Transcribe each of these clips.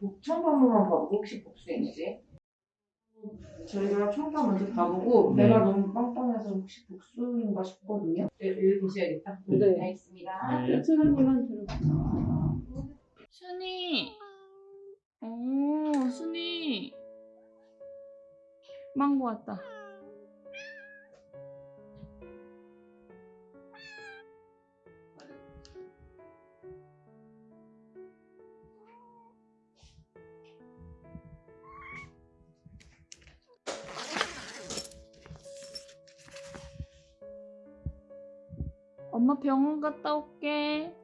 복청 한 번만 봐보고 혹시 복수인지 저희가 청파 먼저 봐보고 네. 배가 너무 빵빵해서 혹시 복수인가 싶거든요 네, 여기 보셔야겠다 네. 알겠습니다 네. 사람님만 들어. 순이. 오, 순이. 망고 왔다. 엄마 병원 갔다 올게.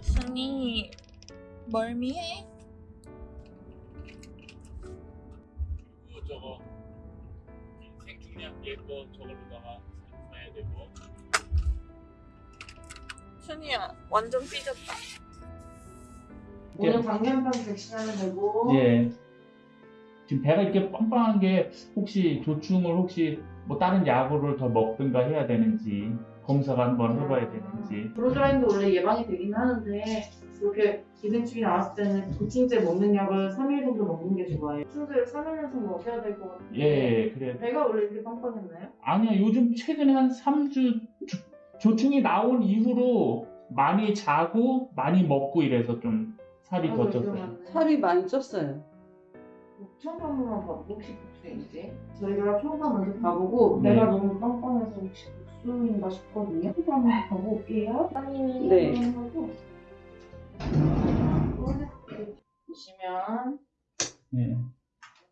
순이 멀미해? 그리고 저거 생중량 예거 저걸로다가 사야 되고 순이야 완전 삐졌다. 오늘 방염병 백신하면 되고. 예. 지금 배가 이렇게 빵빵한 게 혹시 조충을 혹시 뭐 다른 약으로 더 먹든가 해야 되는지 검사가 한번 해봐야 되는지. 브로드라인도 원래 예방이 되긴 하는데 그렇게 기생충이 나왔을 때는 보충제 먹는 약을 3일 정도 먹는 게 좋아요. 순서를 3일 연속 먹여야 될 것 같은데. 예 그래. 배가 원래 이렇게 빵빵했나요? 아니야 요즘 최근에 한 3주 조, 조충이 나온 이후로 많이 자고 많이 먹고 이래서 좀 살이 더 쪘어요 살이 많이 쪘어요. 번만 봐보고 혹시 복수인지 저희가 초음파 먼저 봐보고 네. 배가 너무 빵빵해서 혹시 복수인가 싶거든요 초음파 한번 보고 올게요 네. 하고 보시면 네.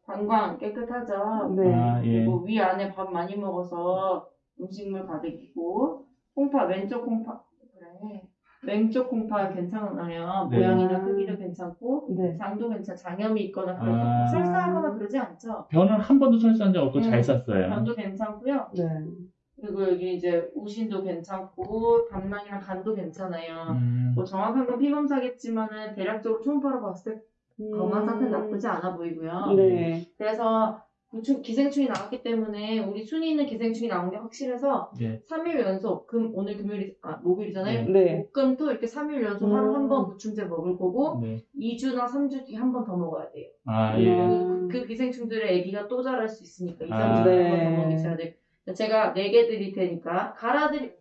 방광 깨끗하죠 네. 아, 예. 그리고 위 안에 밥 많이 먹어서 음식물 가득이고 콩파 왼쪽 콩파 그래 왼쪽 콩파 괜찮아요 네. 모양이나 크기도 괜찮고 네. 장도 괜찮 장염이 있거나 그래서 아. 설사하거나 그러지 않죠 변은 한 번도 설사한 적 없고 음, 잘 쌌어요 변도 괜찮고요 네. 그리고 여기 이제 우신도 괜찮고 담낭이랑 간도 괜찮아요 음, 뭐 정확한 건 피검사겠지만은 대략적으로 초음파로 봤을 때 건강 상태 나쁘지 않아 보이고요 음. 네. 그래서 기생충이 나왔기 때문에 우리 순위 있는 기생충이 나온 게 확실해서 네. 3일 연속 금 오늘 금요일이 아 목요일이잖아요. 네. 목금토 이렇게 3일 연속 음. 한번 보충제 먹을 거고 네. 2주나 3주 뒤에 한 번 더 먹어야 돼요. 아, 예. 음. 그, 그 기생충들의 아기가 또 자랄 수 있으니까 2, 3주 아. 뒤에 한 네. 번더 먹이셔야 돼요. 제가 4개 드릴 테니까 갈아드리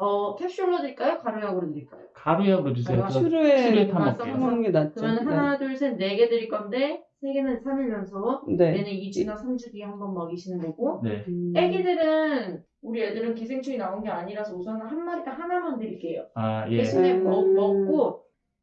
어 캡슐로 드릴까요? 가루약으로 드릴까요? 가루약으로 주세요. 아, 그럼 슈루에 슈루에 타 가서 먹게요. 먹는 게 낫죠. 그러면 하나 둘셋 4개 드릴 건데 3개는 3일 연속 네. 얘는 2주나 3주 뒤에 한 번 먹이시는 거고 네. 음. 애기들은 우리 애들은 기생충이 나온 게 아니라서 우선 한 마리당 하나만 드릴게요. 아, 예. 대신에 음. 먹, 먹고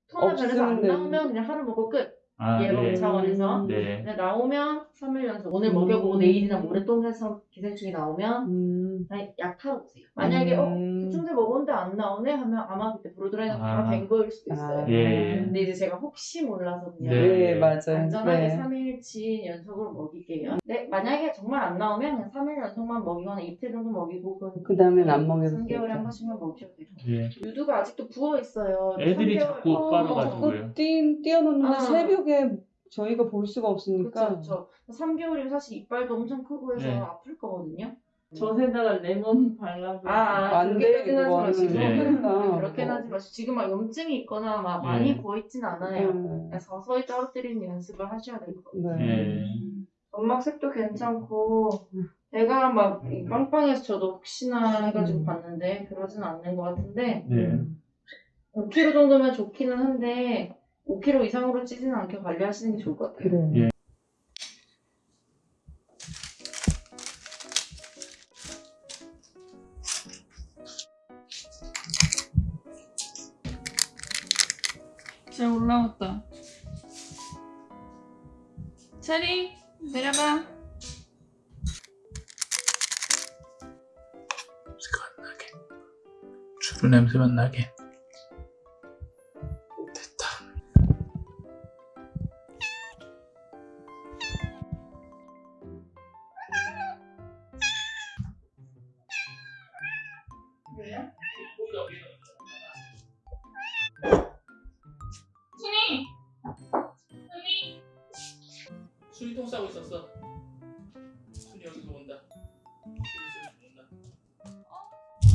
토나 변에서 안 없으면 되는- 나오면 그냥 하루 먹고 끝. 아, 예방 예. 차원에서. 네. 근데 나오면 3일 연속. 오늘 음. 먹여보고 내일이나 모레 또 해서 기생충이 나오면 음. 그냥 약 타러 오세요. 만약에 어 음. 보충제 먹었는데 안 나오네 하면 아마 그때 브로드라인은 바로 아. 된 거일 수도 있어요. 아. 예. 근데 이제 제가 혹시 몰라서 그냥 네. 네, 맞아요. 안전하게 네. 3일치 연속으로 먹일게요. 네, 만약에 정말 안 나오면 그냥 3일 연속만 먹이거나 이틀 정도 먹이고 그 다음엔 안 먹여도 3개월에 되죠. 한 번씩만 먹여도 돼요. 예. 유두가 아직도 부어 있어요. 애들이 3개월 자꾸 어, 빨아가지고요. 자꾸 뛰, 뛰어놓는데 아. 새벽에 저희가 볼 수가 없으니까. 그렇죠, 그렇죠. 3개월이면 사실 이빨도 엄청 크고 해서 네. 아플 거거든요. 젖에다가 레몬 발라서 아, 아안 돼, 그렇게까지는 하지. 마시고 네. 그러니까. 그렇게는 하지 마시고 지금 막 염증이 있거나 막 많이 네. 부어 있진 않아요. 음. 그냥 서서히 떨어뜨리는 연습을 하셔야 될 것 같아요. 네. 예. 점막색도 괜찮고 배가 막 빵빵해서 저도 혹시나 해가지고 음. 봤는데 그러진 않는 것 같은데 네. 5kg 정도면 좋기는 한데 5kg 이상으로 찌지는 않게 관리하시는 게 좋을 것 같아요. 그래. 예. 잘 올라왔다. 체리 내려가. 냄새가 안 나게. 주부 냄새만 나게.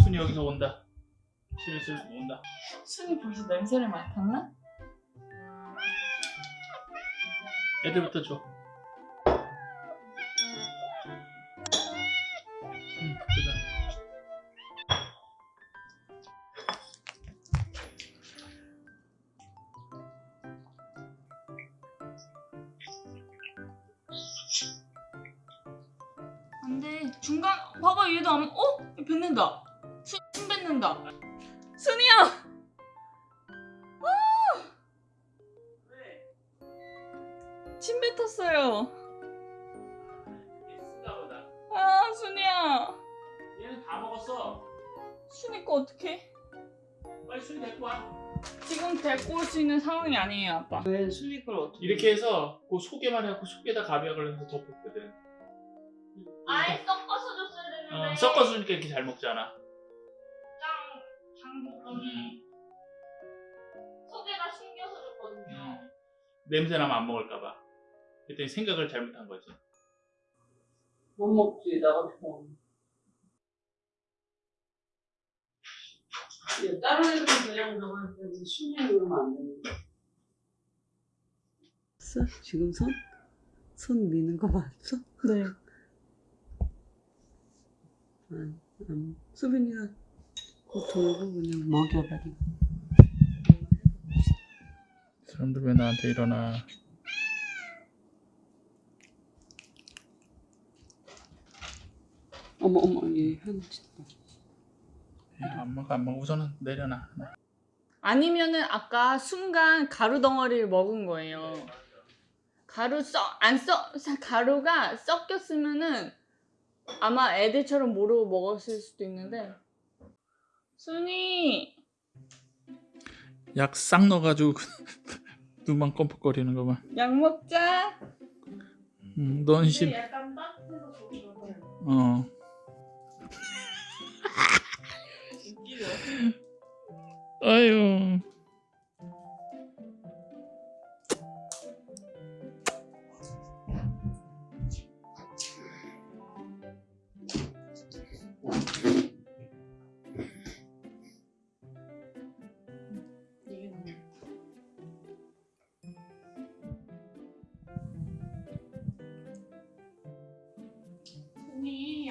순이 여기서 온다. 슬슬 온다. 순이 벌써 냄새를 맡았나? 애들부터 줘. 응, 그다. 안돼 중간 봐봐 얘도 안 어? 얘 뱉는다 순, 침 뱉는다 순이야 아! 침 뱉었어요. 아 순이야 얘는 다 먹었어. 순이 거 어떡해 빨리 순이 데리고 와. 지금 데리고 올 수 있는 상황이 아니에요 아빠 왜 순이 걸 어떻게? 이렇게 해서 그 속에만 해갖고 속에다 가비약을 해서 덮었거든. 아예 섞어서 줬어야 되는데 어, 섞어주니까 이렇게 잘 먹잖아. 짱 장볶음이 속에다 숨겨서 줬거든요 음. 냄새 나면 안 먹을까봐. 그때 생각을 잘못한 거지. 못 먹지 나 같은 거. 야, 다른 애들은 그냥 저거 순이 그러면 안 되는데. 지금 손? 손 미는 거 봤어? 네 응. 응. 수빈이가 돌고 그냥 먹여버리고. 사람들 왜 나한테 일어나? 어머 어머 얘 현지. 안 먹어 안 먹어 우선은 내려놔. 아니면은 아까 순간 가루 덩어리를 먹은 거예요. 가루 썩안썩 가루가 섞였으면은 아마 애들처럼 모르고 먹었을 수도 있는데 순이 약 싹 넣어가지고 눈만 껌뻑거리는 거만. 약 먹자. 음, 넌 심. 약간 거 어. 아유.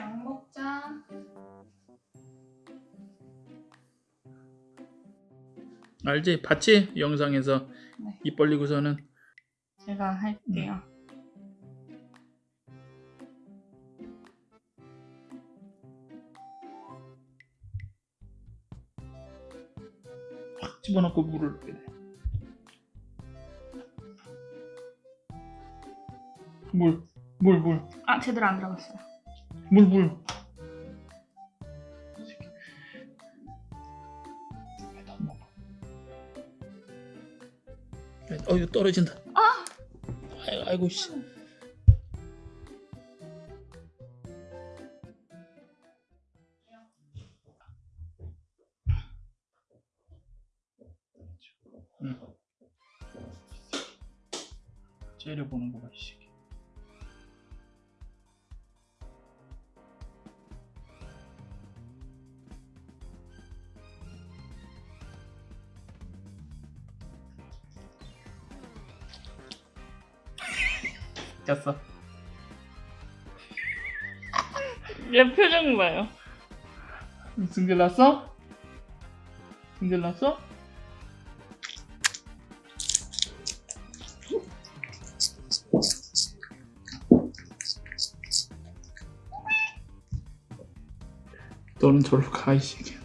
약 먹자. 알지? 봤지? 영상에서 네. 입 벌리고서는 제가 할게요. 확 집어넣고 물을 넣게 돼. 물, 물, 물, 아 제대로 안 들어갔어요. 물, 물. 어, 이거 떨어진다. 아! 아이고, 아이고 씨. 응. 째려보는 거봐, 이 짰어. 얘 표정 봐요. 승질 났어? 승질 났어? 너는 저리로 가, 이 새끼야.